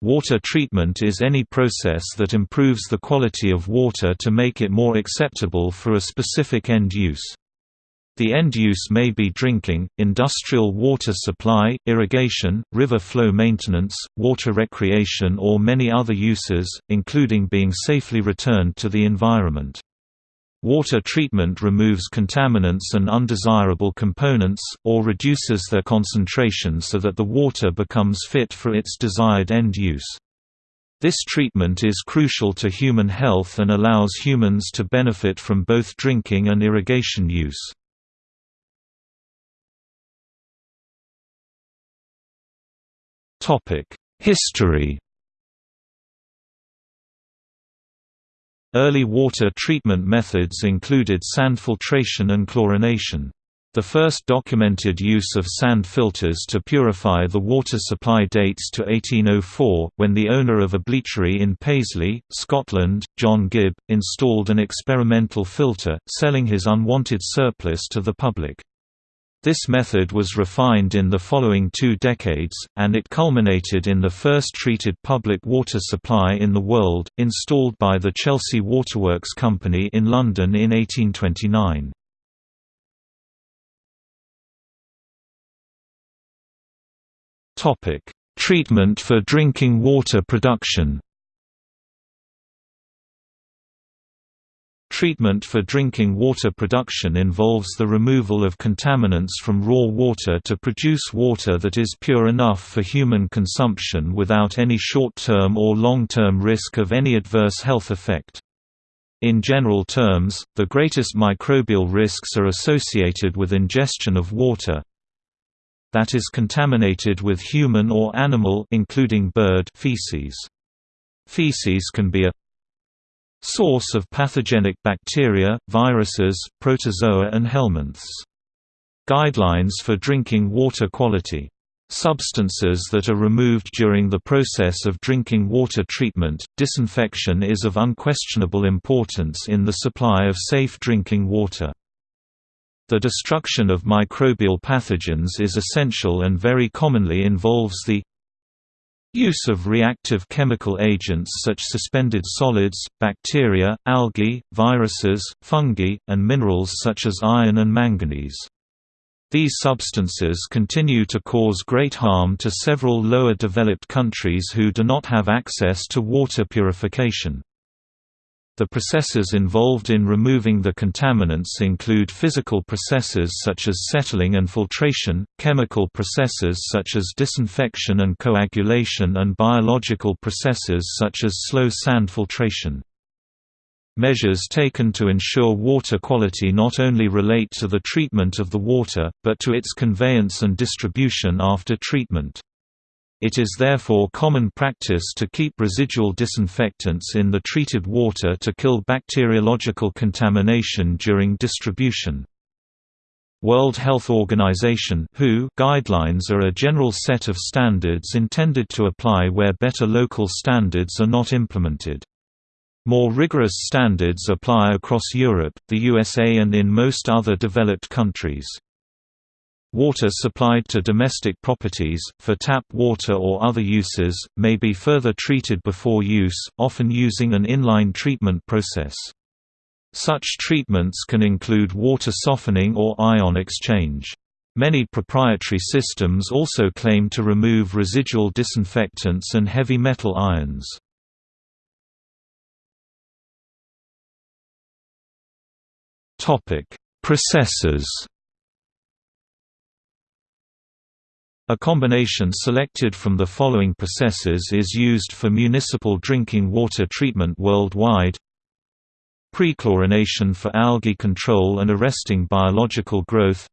Water treatment is any process that improves the quality of water to make it more acceptable for a specific end use. The end use may be drinking, industrial water supply, irrigation, river flow maintenance, water recreation or many other uses, including being safely returned to the environment. Water treatment removes contaminants and undesirable components, or reduces their concentration so that the water becomes fit for its desired end use. This treatment is crucial to human health and allows humans to benefit from both drinking and irrigation use. History Early water treatment methods included sand filtration and chlorination. The first documented use of sand filters to purify the water supply dates to 1804, when the owner of a bleachery in Paisley, Scotland, John Gibb, installed an experimental filter, selling his unwanted surplus to the public. This method was refined in the following two decades, and it culminated in the first treated public water supply in the world, installed by the Chelsea Waterworks Company in London in 1829. Treatment for drinking water production Treatment for drinking water production involves the removal of contaminants from raw water to produce water that is pure enough for human consumption without any short-term or long-term risk of any adverse health effect. In general terms, the greatest microbial risks are associated with ingestion of water that is contaminated with human or animal including bird feces. Feces can be a Source of pathogenic bacteria, viruses, protozoa and helminths. Guidelines for drinking water quality. Substances that are removed during the process of drinking water treatment, disinfection is of unquestionable importance in the supply of safe drinking water. The destruction of microbial pathogens is essential and very commonly involves the Use of reactive chemical agents such suspended solids, bacteria, algae, viruses, fungi, and minerals such as iron and manganese. These substances continue to cause great harm to several lower developed countries who do not have access to water purification. The processes involved in removing the contaminants include physical processes such as settling and filtration, chemical processes such as disinfection and coagulation and biological processes such as slow sand filtration. Measures taken to ensure water quality not only relate to the treatment of the water, but to its conveyance and distribution after treatment. It is therefore common practice to keep residual disinfectants in the treated water to kill bacteriological contamination during distribution. World Health Organization (WHO) guidelines are a general set of standards intended to apply where better local standards are not implemented. More rigorous standards apply across Europe, the USA and in most other developed countries. Water supplied to domestic properties, for tap water or other uses, may be further treated before use, often using an inline treatment process. Such treatments can include water softening or ion exchange. Many proprietary systems also claim to remove residual disinfectants and heavy metal ions. Processes A combination selected from the following processes is used for municipal drinking water treatment worldwide. Prechlorination for algae control and arresting biological growth.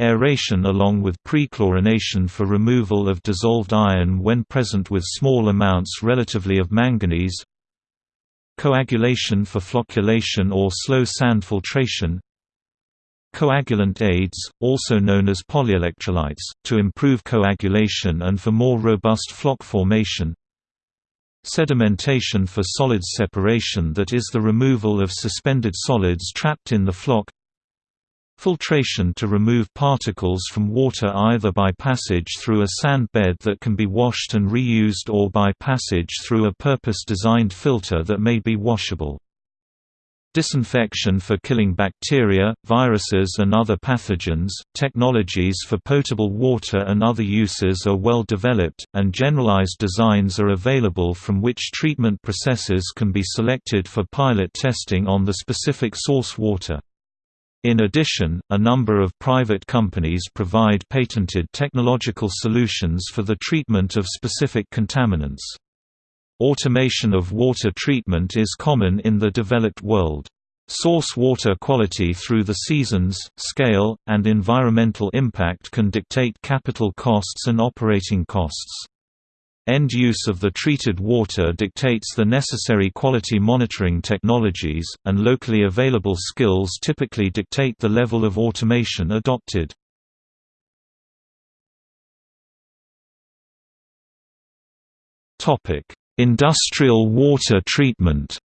Aeration along with prechlorination for removal of dissolved iron when present with small amounts relatively of manganese. Coagulation for flocculation or slow sand filtration Coagulant aids, also known as polyelectrolytes, to improve coagulation and for more robust floc formation Sedimentation for solids separation that is the removal of suspended solids trapped in the floc Filtration to remove particles from water either by passage through a sand bed that can be washed and reused or by passage through a purpose-designed filter that may be washable. Disinfection for killing bacteria, viruses and other pathogens. Technologies for potable water and other uses are well developed, and generalized designs are available from which treatment processes can be selected for pilot testing on the specific source water. In addition, a number of private companies provide patented technological solutions for the treatment of specific contaminants. Automation of water treatment is common in the developed world. Source water quality through the seasons, scale, and environmental impact can dictate capital costs and operating costs. End use of the treated water dictates the necessary quality monitoring technologies, and locally available skills typically dictate the level of automation adopted. Industrial water treatment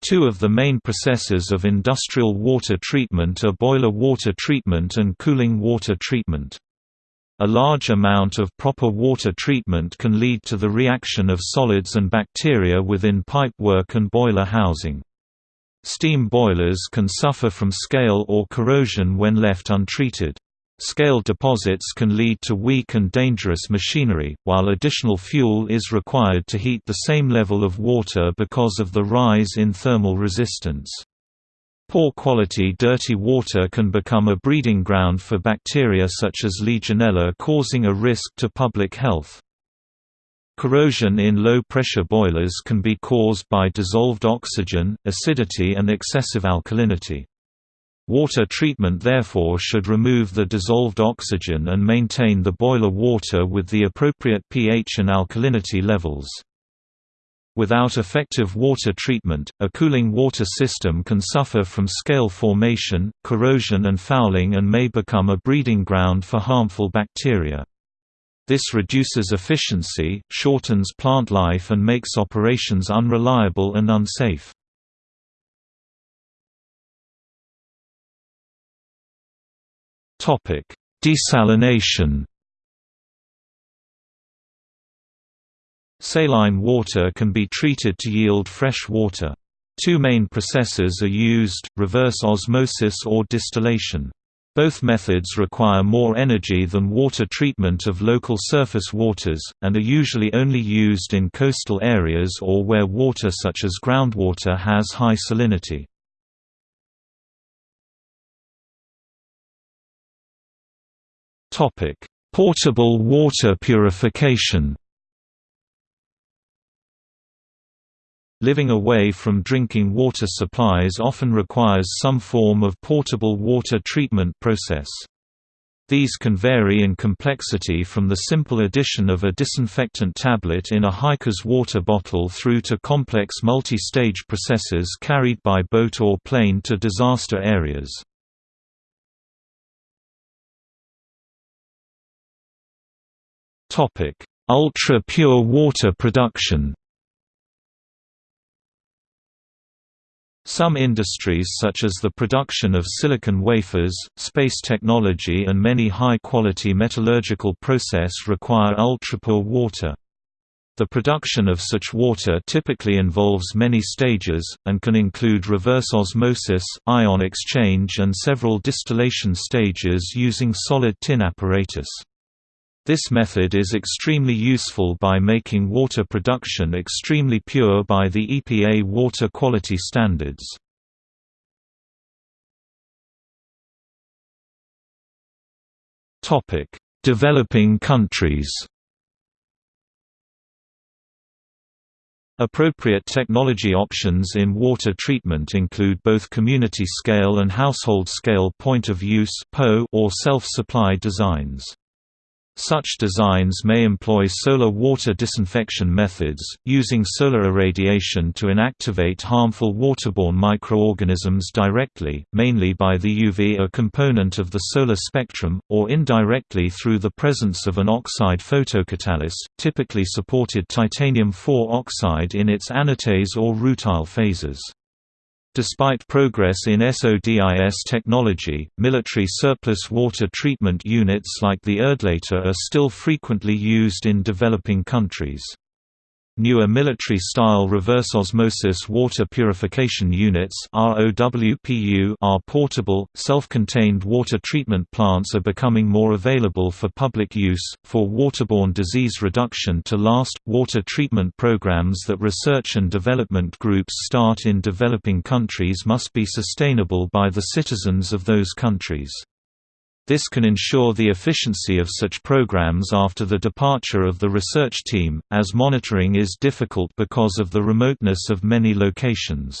Two of the main processes of industrial water treatment are boiler water treatment and cooling water treatment. A large amount of proper water treatment can lead to the reaction of solids and bacteria within pipework and boiler housing. Steam boilers can suffer from scale or corrosion when left untreated. Scale deposits can lead to weak and dangerous machinery, while additional fuel is required to heat the same level of water because of the rise in thermal resistance. Poor quality dirty water can become a breeding ground for bacteria such as Legionella causing a risk to public health. Corrosion in low-pressure boilers can be caused by dissolved oxygen, acidity and excessive alkalinity. Water treatment therefore should remove the dissolved oxygen and maintain the boiler water with the appropriate pH and alkalinity levels. Without effective water treatment, a cooling water system can suffer from scale formation, corrosion and fouling and may become a breeding ground for harmful bacteria. This reduces efficiency, shortens plant life and makes operations unreliable and unsafe. Desalination Saline water can be treated to yield fresh water. Two main processes are used, reverse osmosis or distillation. Both methods require more energy than water treatment of local surface waters, and are usually only used in coastal areas or where water such as groundwater has high salinity. Portable water purification Living away from drinking water supplies often requires some form of portable water treatment process. These can vary in complexity from the simple addition of a disinfectant tablet in a hiker's water bottle through to complex multi-stage processes carried by boat or plane to disaster areas. Ultra-pure water production Some industries such as the production of silicon wafers, space technology and many high-quality metallurgical process require ultrapure water. The production of such water typically involves many stages, and can include reverse osmosis, ion exchange and several distillation stages using solid tin apparatus. This method is extremely useful by making water production extremely pure by the EPA water quality standards. Developing countries Appropriate technology options in water treatment include both community-scale and household-scale point-of-use or self-supply designs. Such designs may employ solar water disinfection methods, using solar irradiation to inactivate harmful waterborne microorganisms directly, mainly by the UV-A component of the solar spectrum, or indirectly through the presence of an oxide photocatalyst, typically supported titanium-4 oxide in its anatase or rutile phases. Despite progress in SODIS technology, military surplus water treatment units like the Erdlator are still frequently used in developing countries. Newer military-style reverse osmosis water purification units are portable, self-contained water treatment plants are becoming more available for public use, for waterborne disease reduction to last. Water treatment programs that research and development groups start in developing countries must be sustainable by the citizens of those countries. This can ensure the efficiency of such programs after the departure of the research team, as monitoring is difficult because of the remoteness of many locations.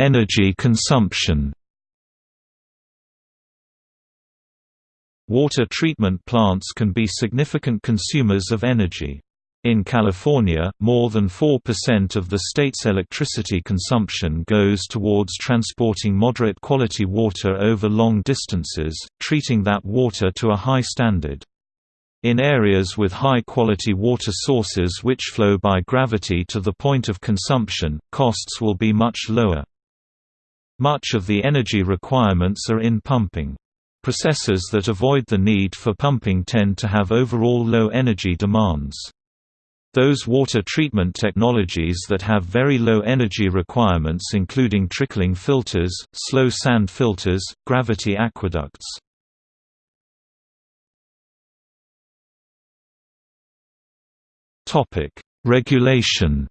Energy consumption Water treatment plants can be significant consumers of energy. In California, more than 4% of the state's electricity consumption goes towards transporting moderate quality water over long distances, treating that water to a high standard. In areas with high-quality water sources which flow by gravity to the point of consumption, costs will be much lower. Much of the energy requirements are in pumping. Processes that avoid the need for pumping tend to have overall low energy demands. Those water treatment technologies that have very low energy requirements including trickling filters, slow sand filters, gravity aqueducts. Regulation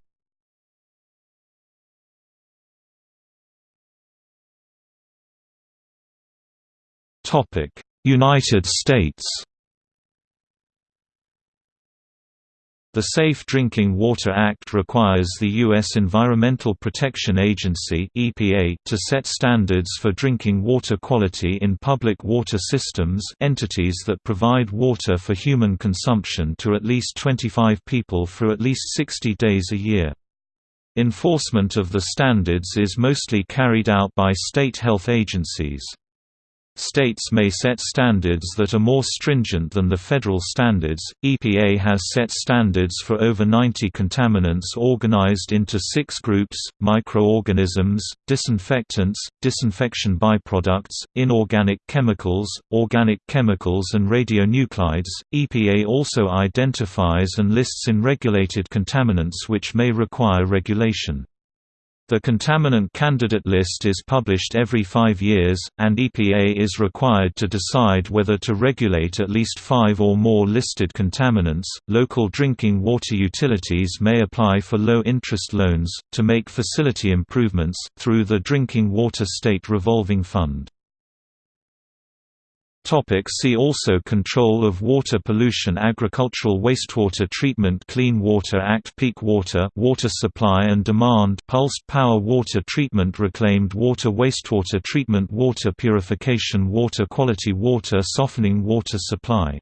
United States The Safe Drinking Water Act requires the U.S. Environmental Protection Agency (EPA) to set standards for drinking water quality in public water systems entities that provide water for human consumption to at least 25 people for at least 60 days a year. Enforcement of the standards is mostly carried out by state health agencies. States may set standards that are more stringent than the federal standards. EPA has set standards for over 90 contaminants organized into six groups microorganisms, disinfectants, disinfection byproducts, inorganic chemicals, organic chemicals, and radionuclides. EPA also identifies and lists in regulated contaminants which may require regulation. The contaminant candidate list is published every five years, and EPA is required to decide whether to regulate at least five or more listed contaminants. Local drinking water utilities may apply for low interest loans, to make facility improvements, through the Drinking Water State Revolving Fund. Topic see also Control of water pollution Agricultural wastewater treatment Clean Water Act Peak water water supply and demand Pulsed power water treatment Reclaimed water Wastewater treatment Water purification Water quality Water softening Water supply